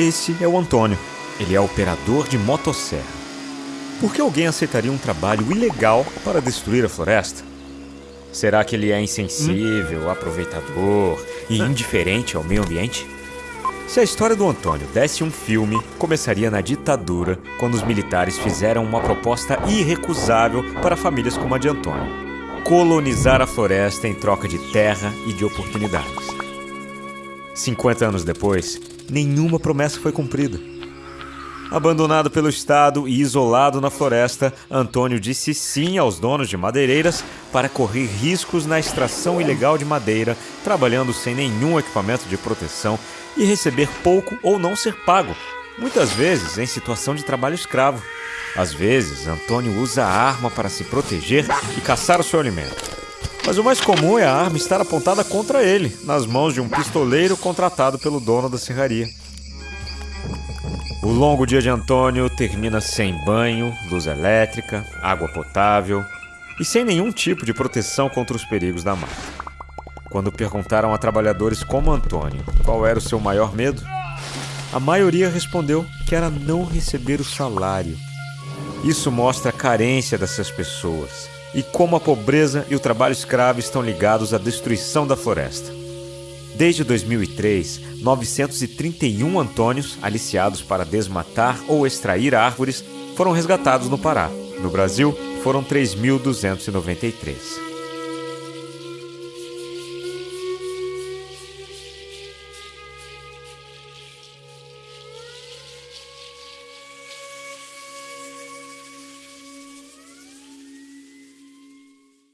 Esse é o Antônio. Ele é operador de motosserra. Por que alguém aceitaria um trabalho ilegal para destruir a floresta? Será que ele é insensível, aproveitador e indiferente ao meio ambiente? Se a história do Antônio desse um filme, começaria na ditadura, quando os militares fizeram uma proposta irrecusável para famílias como a de Antônio: colonizar a floresta em troca de terra e de oportunidades. 50 anos depois, nenhuma promessa foi cumprida. Abandonado pelo Estado e isolado na floresta, Antônio disse sim aos donos de madeireiras para correr riscos na extração ilegal de madeira, trabalhando sem nenhum equipamento de proteção e receber pouco ou não ser pago, muitas vezes em situação de trabalho escravo. Às vezes, Antônio usa a arma para se proteger e caçar o seu alimento. Mas o mais comum é a arma estar apontada contra ele, nas mãos de um pistoleiro contratado pelo dono da serraria. O longo dia de Antônio termina sem banho, luz elétrica, água potável e sem nenhum tipo de proteção contra os perigos da mata. Quando perguntaram a trabalhadores como Antônio qual era o seu maior medo, a maioria respondeu que era não receber o salário. Isso mostra a carência dessas pessoas e como a pobreza e o trabalho escravo estão ligados à destruição da floresta. Desde 2003, 931 Antônios, aliciados para desmatar ou extrair árvores, foram resgatados no Pará. No Brasil, foram 3.293.